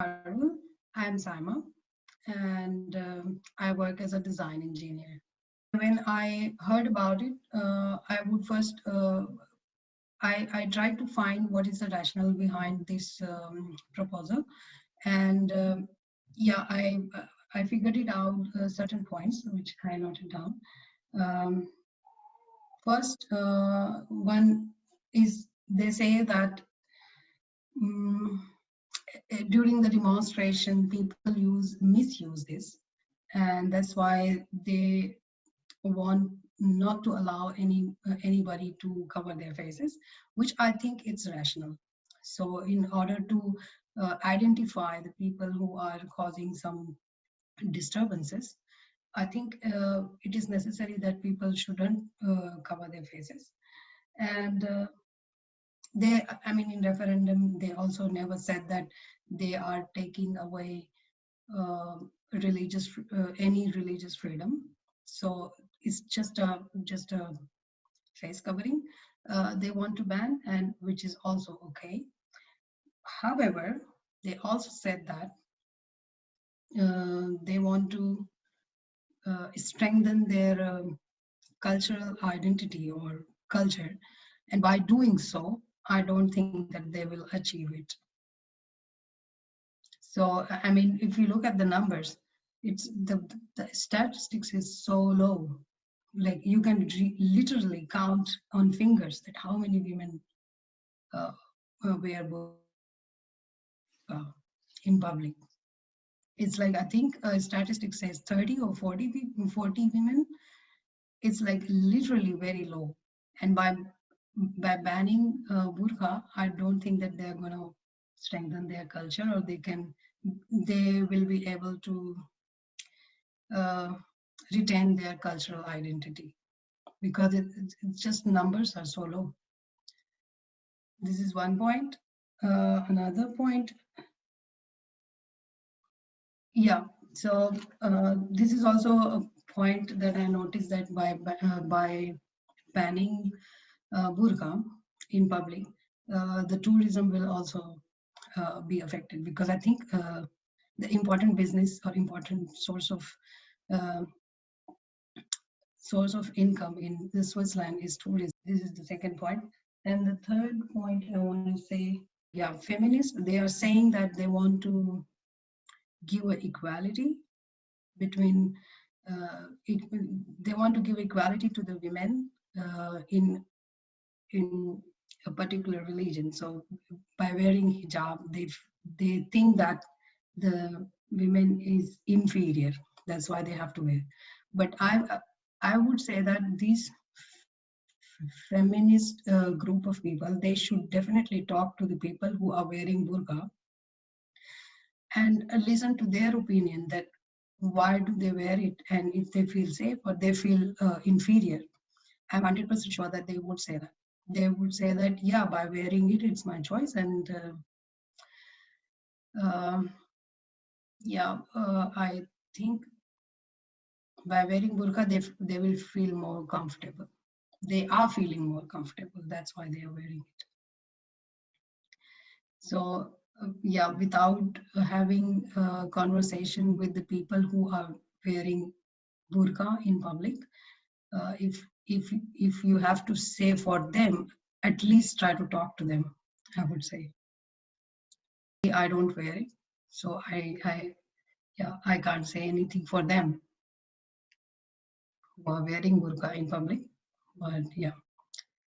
I'm Saima and um, I work as a design engineer. When I heard about it, uh, I would first, uh, I, I tried to find what is the rationale behind this um, proposal. And um, yeah, I, I figured it out uh, certain points, which I noted down. Um, first, uh, one is they say that um, during the demonstration, people use misuse this, and that's why they want not to allow any uh, anybody to cover their faces, which I think it's rational. So, in order to uh, identify the people who are causing some disturbances, I think uh, it is necessary that people shouldn't uh, cover their faces. And uh, they, I mean, in referendum, they also never said that they are taking away uh, religious uh, any religious freedom. So it's just a just a face covering uh, they want to ban and which is also okay. However they also said that uh, they want to uh, strengthen their um, cultural identity or culture. And by doing so i don't think that they will achieve it so, I mean, if you look at the numbers, it's the, the statistics is so low. Like you can literally count on fingers that how many women uh, wear uh, in public. It's like, I think a statistic says 30 or 40, 40 women. It's like literally very low. And by by banning uh, burqa, I don't think that they're going to strengthen their culture or they can they will be able to uh, retain their cultural identity because it, it's just numbers are so low. This is one point. Uh, another point. Yeah, so uh, this is also a point that I noticed that by uh, by banning uh, burqa in public, uh, the tourism will also uh, be affected because I think uh, the important business or important source of uh, source of income in Switzerland is tourism. This is the second point. And the third point I want to say, yeah, feminists, they are saying that they want to give equality between, uh, it, they want to give equality to the women uh, in in a particular religion. So by wearing hijab, they they think that the women is inferior. That's why they have to wear. But I I would say that these feminist uh, group of people they should definitely talk to the people who are wearing burqa and uh, listen to their opinion that why do they wear it and if they feel safe or they feel uh, inferior i'm 100% sure that they would say that they would say that yeah by wearing it it's my choice and uh, uh, yeah i think by wearing burqa they, they will feel more comfortable. They are feeling more comfortable that's why they are wearing it. So uh, yeah without having a conversation with the people who are wearing burqa in public uh, if if if you have to say for them at least try to talk to them i would say. I don't wear it so i i yeah i can't say anything for them who are wearing burqa in public but yeah